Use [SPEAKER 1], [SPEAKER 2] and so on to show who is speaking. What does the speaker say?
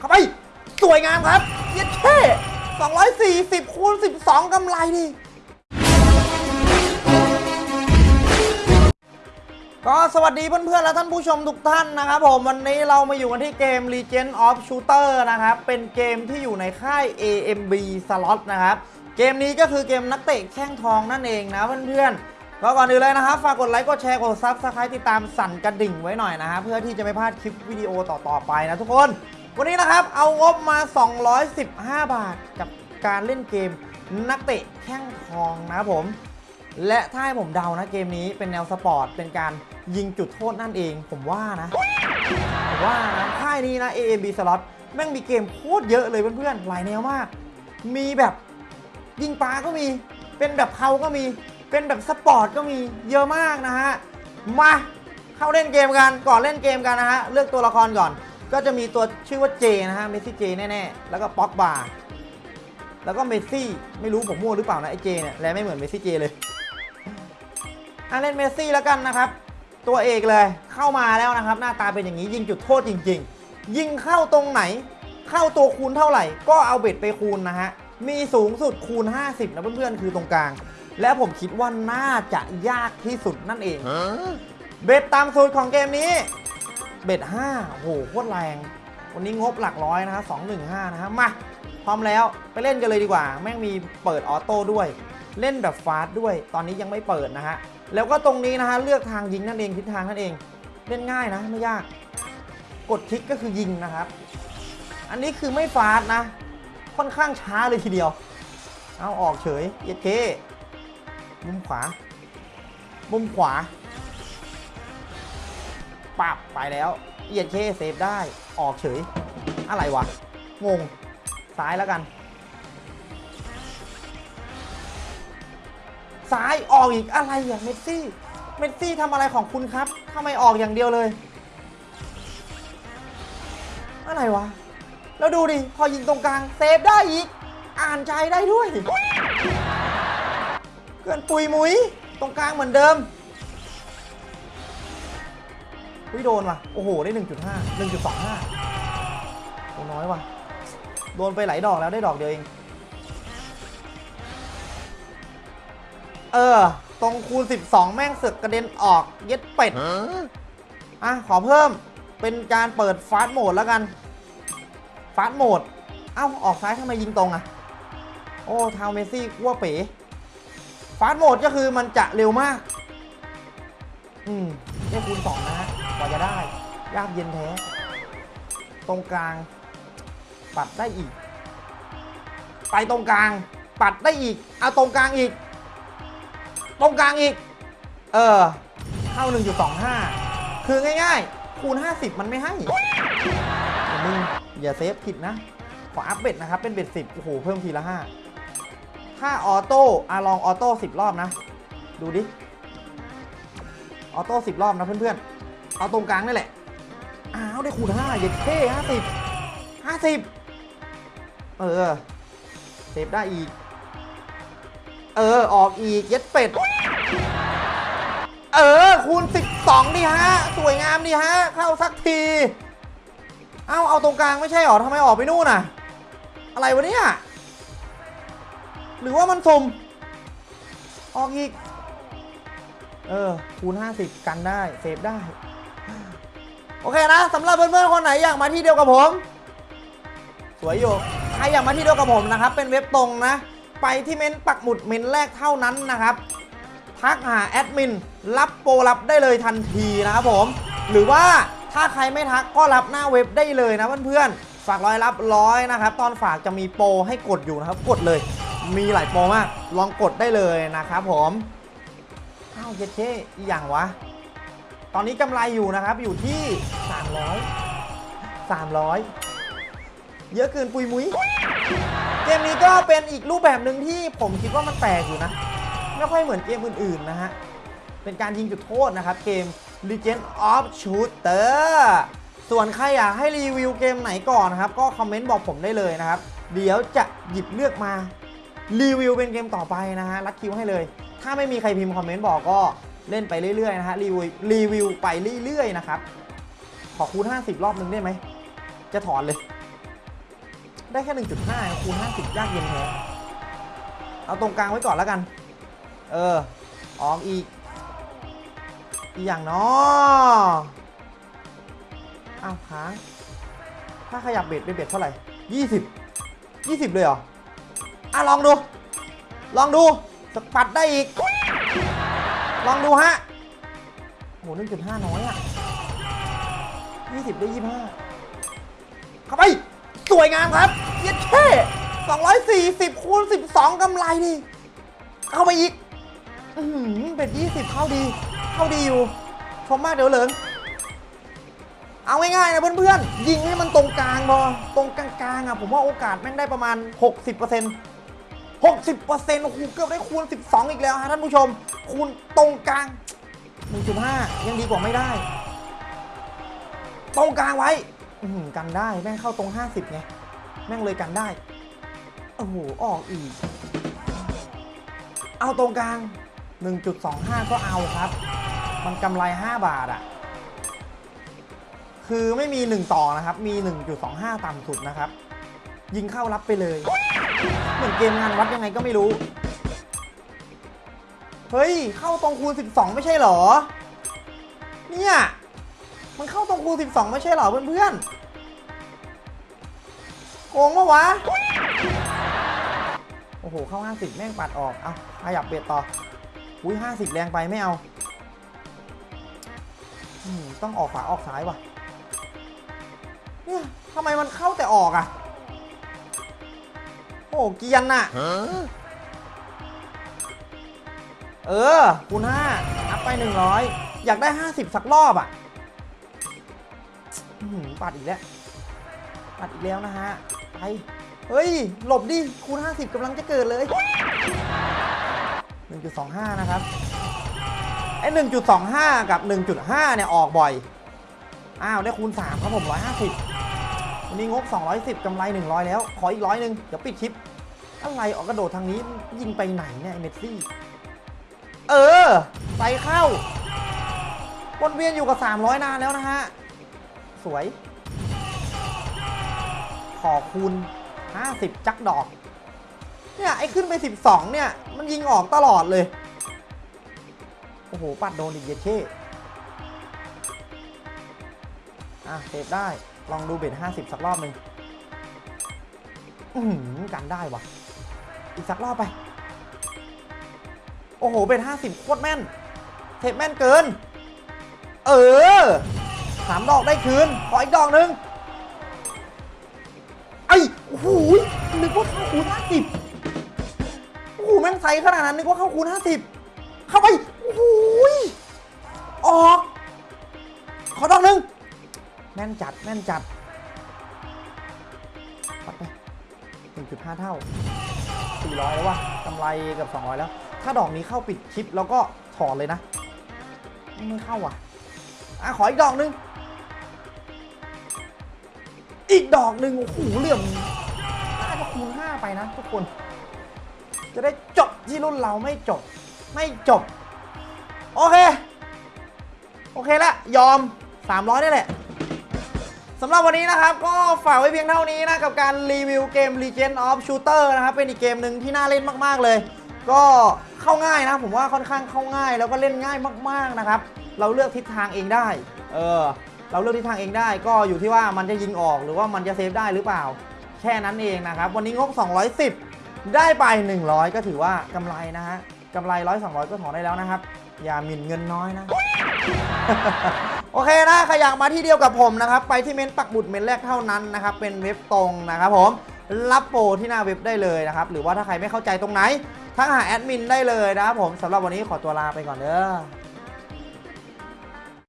[SPEAKER 1] เข้าไป สวยงามครับเย็ดเท่240คูณ12กำไรดิก็สวัสดีเพื่อนๆ และท่านผู้ชมทุกท่านนะครับผมวันนี้เรามาอยู่กันที่เกม Legend of Shooter นะครับ เป็นเกมที่อยู่ในค่าย AMB Slot นะครับ เกมนี้ก็คือเกมนักเตะแข้งทองนั่นเองนะเพื่อนๆก็ก่อนอื่นเลยนะครับ ฝากกดไลค์กดแชร์กด Subscribe ติดตามสั่นกระดิ่งไว้หน่อยนะฮะเพื่อที่จะไม่พลาดคลิปวิดีโอต่อๆไปนะทุกคน วันนี้นะครับเอางบมา 215 บาทกับการเล่นเกมนักเตะแข้งทองนะครับผม และถ้าให้ผมเดานะเกมนี้เป็นแนวสปอร์ต เป็นการยิงจุดโทษนั่นเอง ผมว่านะผมว่านะค่ายนี้นะ AAB Slot แม่งมีเกมโคตรเยอะเลยเพื่อนๆ หลายแนวมาก มีแบบยิงปลาก็มี เป็นแบบเขาก็มี เป็นแบบสปอร์ตก็มี เยอะมากนะฮะ มาเข้าเล่นเกมกัน ก่อนเล่นเกมกันนะฮะ เลือกตัวละครก่อน ก็จะมีตัวชื่อว่าเจนะฮะเมสซี่เจแน่ๆ แล้วก็ป๊อกบาร์แล้วก็เมสซี่ไม่รู้ผมมั่วหรือเปล่านะไอเจเนี่ยและไม่เหมือนเมสซี่เจเลยอะเล่นเมสซี่แล้วกันนะครับ ตัวเอกเลยเข้ามาแล้วนะครับ หน้าตาเป็นอย่างนี้ยิงจุดโทษจริง ๆ ยิงเข้าตรงไหน เข้าตัวคูณเท่าไหร่ ก็เอา bet ไปคูณนะฮะมีสูงสุดคูณ 50 นะเพื่อนๆ คือตรงกลาง และผมคิดว่าน่าจะยากที่สุดนั่นเอง เบ็ดตามสูตรของเกมนี้ เบ็ด5โอ้โหโคตรแรง วันนี้งบหลักร้อยนะฮะ215นะฮะมาพร้อมแล้วไปเล่นกันเลยดีกว่า แม่งมีเปิดออโต้ด้วย เล่นแบบฟาสด้วย ตอนนี้ยังไม่เปิดนะฮะ แล้วก็ตรงนี้นะฮะ เลือกทางยิงนั่นเองทิศทางนั่นเอง เล่นง่ายนะไม่ยาก กดคลิกก็คือยิงนะครับ อันนี้คือไม่ฟาสนะ ค่อนข้างช้าเลยทีเดียว เอาออกเฉยเย็ดเคมุมขวา มุมขวา ปับไปแล้วเอียดเค save ได้ออกเฉย อะไรวะ งง ซ้ายแล้วกัน ซ้ายออกอีกอะไรอะเมสซี่ เมสซี่ทำอะไรของคุณครับทำไมออกอย่างเดียวเลย อะไรวะ แล้วดูดิ พอยิงตรงกลางเซฟได้อีก อ่านใจได้ด้วย เกินปุยมุย ตรงกลางเหมือนเดิม วิโดนว่ะ โอ้โห ได้ 1.5 1.25โอ้น้อยว่ะ โดนไปหลายดอกแล้วได้ดอกเดียวเอง เออ ตรงคูณ 12 แม่งเสือกกระเด็นออกเย็ดเป็ด อะ ขอเพิ่มเป็นการเปิดฟาสต์โหมดแล้วกัน ฟาสต์โหมด เอ้า ออกซ้ายทำไมยิงตรงอะโอ้ ทาวเมซี่กัวเป๋ฟาสต์โหมดก็คือมันจะเร็วมาก อืมได้คูณ2นะฮะกว่าจะ ได้ ยากเย็นแท้ ตรงกลาง ปัดได้อีก ไปตรงกลาง ปัดได้อีก เอาตรงกลางอีก ตรงกลางอีก เออ เข้า 1.25 คือง่ายๆ คูณ 50 มันไม่ให้อย่ามึงอย่า save ผิดนะ ขอ up bet นะครับ เป็น bet 10 โอ้โห เพิ่มทีละ 5 ถ้า auto อะลอง auto 10 รอบนะ ดูดิ auto 10 รอบนะเพื่อนๆ เอาตรงกลางนี่แหละ อ้าวได้คูณ5เย็ดเท่50 50เออ save ได้อีก เออ ออกอีก เย็ดเป็ด เออ คูณ 12ดิฮะ สวยงามดิฮะ เข้าสักที เอ้า เอาตรงกลางไม่ใช่หรอทำไมออกไปนู่นน่ะ อะไรวะเนี่ย หรือว่ามันสุ่มออกอีก เออ คูณ 50 กันได้ save ได้ โอเคนะสำหรับเพื่อนๆคนไหนอยากมาที่เดียวกับผม สวยอยู่ใครอยากมาที่เดียวกับผมนะครับ เป็นเว็บตรงนะ ไปที่เม้นปักหมุดเม้นแรกเท่านั้นนะครับทักหาแอดมินรับโปรรับได้เลยทันทีนะครับผม หรือว่าถ้าใครไม่ทักก็รับหน้าเว็บได้เลยนะเพื่อนๆฝากร้อยรับร้อยนะครับ ตอนฝากจะมีโปรให้กดอยู่นะครับ กดเลย มีหลายโปรมาก ลองกดได้เลยนะครับผมอ้าวเจ๊เช่อีอย่างวะ ตอนนี้กำไรอยู่นะครับอยู่ที่ 300 300 เยอะเกินปุยมุ้ยเกมนี้ก็เป็นอีกรูปแบบหนึ่งที่ผมคิดว่ามันแปลกอยู่นะ ไม่ค่อยเหมือนเกมอื่นๆนะฮะ เป็นการยิงจุดโทษนะครับ เกม Legend of Shooter ส่วนใครอยากให้รีวิวเกมไหนก่อนนะครับ ก็คอมเมนต์บอกผมได้เลยนะครับ เดี๋ยวจะหยิบเลือกมารีวิวเป็นเกมต่อไปนะฮะรัดคิวให้เลย ถ้าไม่มีใครพิมพ์คอมเมนต์บอกก็ เล่นไปเรื่อยๆนะฮะรีวิวรีวิวไปเรื่อยๆนะครับขอคูณ 50 รอบนึงได้ไหม จะถอนเลย ได้แค่ 1.5 คูณ 50 ยากเย็นแท้เอาตรงกลางไว้ก่อนแล้วกัน เออ ออมอีก อีกอย่างเนาะอ้าวค้างถ้าขยับเบ็ดเป็นเบ็ดเท่าไหร่ 20 20 เลยเหรอ อะ ลองดู ลองดูสปัดได้อีก ลองดูฮะโห1.5น้อยอะ20ได้25เข้าไป สวยงามครับ เย็ดเท่240คูณ12กำไรดิเข้าไปอีก อือหือเป็ด20เข้าดี เข้าดีอยู่ ชมมากเดี๋ยวเหลิงเอาง่ายๆนะเพื่อนๆ ยิงให้มันตรงกลางพอ ตรงกลางๆอะผมว่าโอกาสแม่งได้ประมาณ 60% 60%โอ้โหเกือบได้คูณ 12 อีกแล้วฮะท่านผู้ชม คูณตรงกลาง 1.5 ยังดีกว่าไม่ได้ ตรงกลางไว้กันได้แม่งเข้าตรง 50 ไง แม่งเลยกันได้ โอ้โห ออกอีก เอาตรงกลาง 1.25 ก็เอาครับ มันกำไร 5 บาทอะคือไม่มี 1 ต่อนะครับ มี 1.25 ต่ำสุดนะครับ ยิงเข้ารับไปเลย เหมือนเกมงานวัดยังไงก็ไม่รู้ เฮ้ย เข้าตรงคูณ 12 ไม่ใช่เหรอ เนี่ย มันเข้าตรงคูณ 12 ไม่ใช่เหรอเพื่อนๆ โกงปะวะ โอ้โห เข้า 50 แม่งปัดออก เอาขยับเบียดต่อ อุ้ย 50 แรงไปไม่เอา ต้องออกขวาออกซ้ายว่ะ เนี่ยทำไมมันเข้าแต่ออกอะ โอ้เกรียนน่ะ เออ คูณ5อัพไป100อยากได้50สักรอบอะอื้อหือปัดอีกแล้ว ปัดอีกแล้วนะฮะ ไป เฮ้ย หลบดิ คูณ50กำลังจะเกิดเลย1.25นะครับไอ้1.25กับ1.5เนี่ยออกบ่อย อ้าว ได้คูณ3ครับผม150 วันนี้งบ 210 กำไร 100 แล้ว ขออีกร้อยหนึ่งเดี๋ยวปิดคลิป อะไรออกกระโดดทางนี้ยิงไปไหนเนี่ยเมสซี่ เออใส่เข้าวนเวียนอยู่กับ 300 นานแล้วนะฮะ สวย ขอคูณ 50 จักดอก เนี่ยไอ้ขึ้นไป 12 เนี่ย มันยิงออกตลอดเลย โอ้โห ปัดโดนอีกเยเช่ อะเซฟได้ ลองดูเบ็ด50สักรอบหนึ่งอือหือกันได้วะอีกสักรอบไป โอ้โห เบ็ด50โคตรแม่น เทปแม่นเกิน เออสามดอกได้คืน ขออีกดอกหนึ่งไอ้โอ้โหนึกว่าเข้าคูณ50โอ้โห แม่งใสขนาดนั้น นึกว่าเข้าคูณ50เข้าไป โอ้โห ออก ขอดอกหนึ่ง แม่นจัดแม่นจัดปัดไป1.5เท่า400แล้ววะกำไรเกับ200แล้ว ถ้าดอกนี้เข้าปิดคลิปแล้วก็ถอนเลยนะ ไม่เข้าอะอะขออีกดอกหนึ่งอีกดอกหนึ่งโอ้โหเหลี่ยมน่าจะคูณ5ไปนะทุกคน จะได้จบที่รุ่นเราไม่จบ ไม่จบ โอเค โอเคละยอม 300ได้แหละ สำหรับวันนี้นะครับ ก็ฝากไว้เพียงเท่านี้นะ กับการรีวิวเกม Legend of Shooter นะครับ เป็นอีกเกมหนึ่งที่น่าเล่นมาก ๆ เลย ก็เข้าง่ายนะ ผมว่าค่อนข้างเข้าง่าย แล้วก็เล่นง่ายมาก ๆ นะครับ เราเลือกทิศทางเองได้ เออ เราเลือกทิศทางเองได้ ก็อยู่ที่ว่ามันจะยิงออกหรือว่ามันจะเซฟได้หรือเปล่า แค่นั้นเองนะครับ วันนี้งบ210 ได้ไป 100 ก็ถือว่ากำไรนะฮะกำไร100 200 ก็ถอนได้แล้วนะครับ อย่าหมิ่นเงินน้อยนะ โอเคนะใครอยากมาที่เดียวกับผมนะครับไปที่เม้นปักบุดเม้นแรกเท่านั้นนะครับเป็นเว็บตรงนะครับผมรับโปรที่หน้าเว็บได้เลยนะครับหรือว่าถ้าใครไม่เข้าใจตรงไหนทักหาแอดมินได้เลยนะครับผมสำหรับวันนี้ขอตัวลาไปก่อนเด้อ